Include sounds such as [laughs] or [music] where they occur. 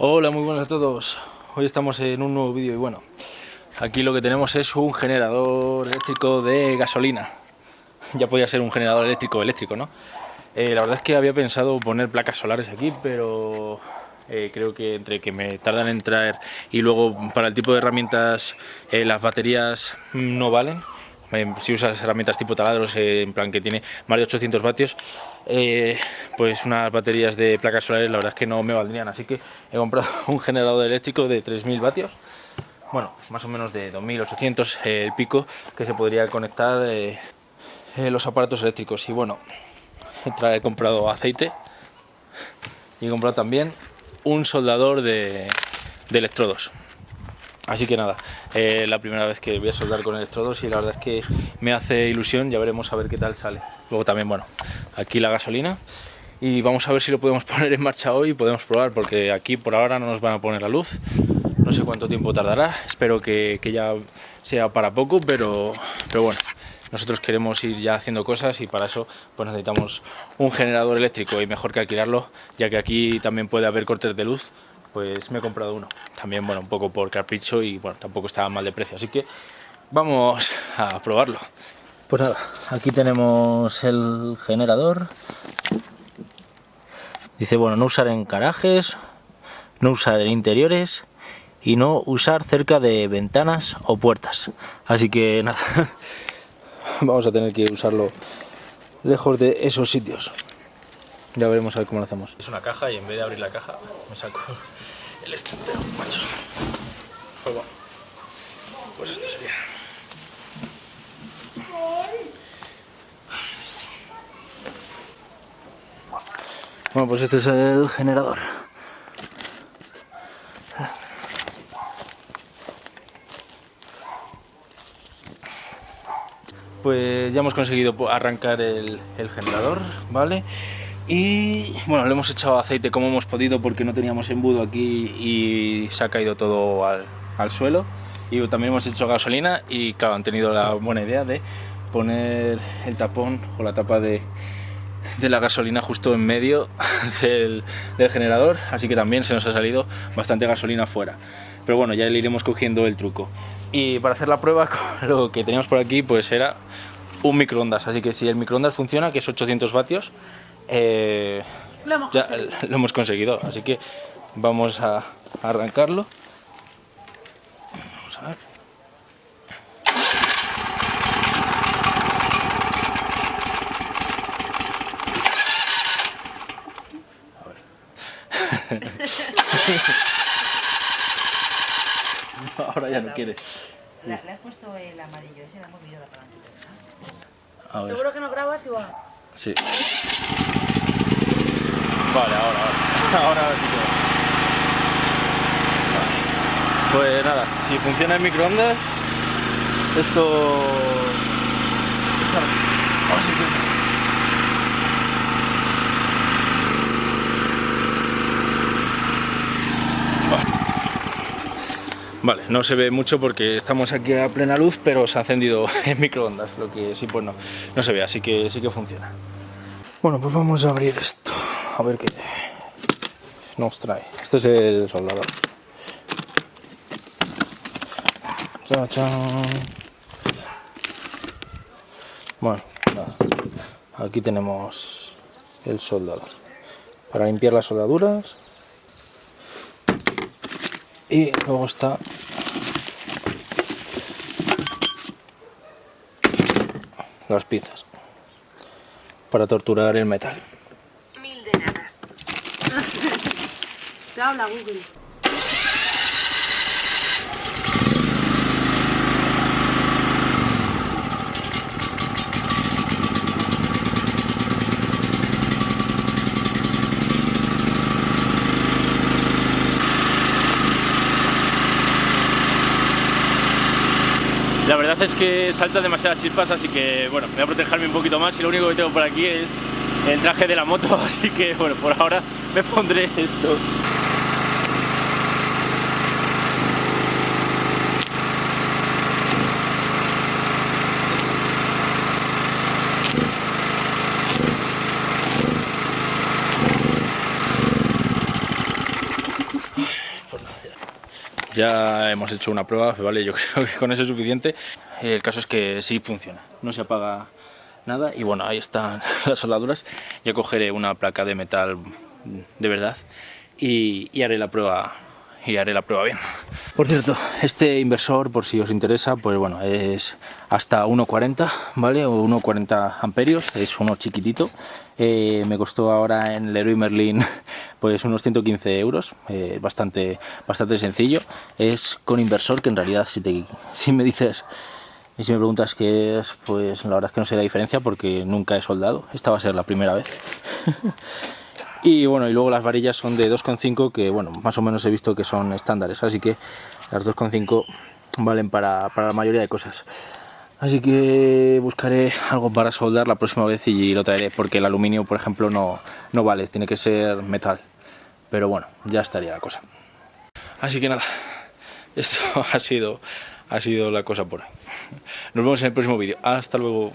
Hola, muy buenas a todos. Hoy estamos en un nuevo vídeo y bueno, aquí lo que tenemos es un generador eléctrico de gasolina. Ya podía ser un generador eléctrico eléctrico, ¿no? Eh, la verdad es que había pensado poner placas solares aquí, pero eh, creo que entre que me tardan en traer y luego para el tipo de herramientas eh, las baterías no valen, si usas herramientas tipo taladros, en plan que tiene más de 800 vatios, eh, pues unas baterías de placas solares la verdad es que no me valdrían, así que he comprado [laughs] un generador eléctrico de 3000 vatios, bueno, más o menos de 2800 eh, el pico, que se podría conectar eh, los aparatos eléctricos. Y bueno, he comprado aceite y he comprado también un soldador de electrodos. Así que nada, eh, la primera vez que voy a soldar con electrodos y la verdad es que me hace ilusión, ya veremos a ver qué tal sale. Luego también, bueno, aquí la gasolina y vamos a ver si lo podemos [laughs] poner en marcha hoy y podemos probar porque aquí por ahora no nos van a poner la luz. No sé cuánto tiempo tardará, espero que, ya sea para poco, pero, pero bueno, nosotros queremos ir ya haciendo cosas y para eso pues necesitamos un generador eléctrico y mejor que alquilarlo, ya que aquí también puede haber cortes de luz pues me he comprado uno. También, bueno, un poco por capricho y bueno, tampoco estaba mal de precio, así que vamos a probarlo. Pues nada, aquí tenemos el generador. Dice, bueno, no usar en garajes, no usar en interiores y no usar cerca de ventanas o puertas. Así que nada, [laughs] vamos a tener que usarlo lejos de esos sitios. Ya veremos a ver cómo lo hacemos. Es una caja y en vez de abrir la caja me saco el extractor, macho. Pues bueno, pues esto sería. Bueno, pues este es el generador. Pues ya hemos conseguido arrancar el, el generador, ¿vale? Y bueno, le hemos echado aceite como hemos podido porque no teníamos embudo aquí y se ha caído todo al, suelo. Y también hemos hecho gasolina y claro, han tenido la buena idea de poner el tapón o la tapa de, la gasolina justo en medio [laughs] del, generador, así que también se nos ha salido bastante gasolina fuera. Pero bueno, ya le iremos cogiendo el truco. Y para hacer la prueba, [laughs] lo que teníamos por aquí pues era un microondas, así que si el microondas funciona, que es 800 vatios, eh, lo, hemos ya [laughs] lo hemos conseguido, así que vamos a arrancarlo. Vamos a ver. [laughs] Ahora ya no quiere. Le, has puesto el amarillo, ese le hemos movido la palanquita. Seguro que no grabas igual. Sí. Vale, ahora, ahora. [laughs] Ahora sí que Pues nada, si funciona el microondas, esto... Oh, sí Vale, no se ve mucho porque estamos aquí a plena luz, pero se ha encendido [laughs] el microondas, lo que sí pues no, no se ve, así que sí que funciona. Bueno, pues vamos a abrir esto, a ver qué nos trae. Este es el soldador. Bueno, aquí tenemos el soldador. Para limpiar las soldaduras. Y luego está las piezas para torturar el metal. Mil de [laughs] Te habla Google. Verdad es que salta demasiadas chispas, así que bueno, voy a protegerme un poquito más y lo único que tengo por aquí es el traje de la moto, [laughs] así que bueno, por ahora me pondré esto. Ya hemos hecho una prueba, vale, yo [laughs] creo que con eso es suficiente. El caso es que sí funciona, no se apaga nada y bueno, ahí están [laughs] las soldaduras. Ya cogeré una placa de metal de verdad y, haré la prueba y haré la prueba bien. Por cierto, este inversor, por si os interesa, pues bueno, es hasta 1.40, ¿vale? O 1.40 amperios, es uno chiquitito. Eh, me costó ahora en Leroy Merlin [laughs] pues unos 115 euros, eh, bastante, bastante sencillo. Es con inversor, que en realidad si, te, si me dices y si me preguntas qué es, pues la verdad es que no sé la diferencia porque nunca he soldado. Esta va a ser la primera vez. [laughs] y bueno, y luego las varillas son de 2,5 que bueno, más o menos he visto que son estándares. Así que las 2,5 valen para, para la mayoría de cosas. Así que buscaré algo para soldar la próxima vez y lo traeré porque el aluminio, por ejemplo, no, no vale, tiene que ser metal. Pero bueno, ya estaría la cosa. Así que nada, [laughs] esto ha sido ha sido la cosa por ahí. Nos vemos en el próximo vídeo. Hasta luego.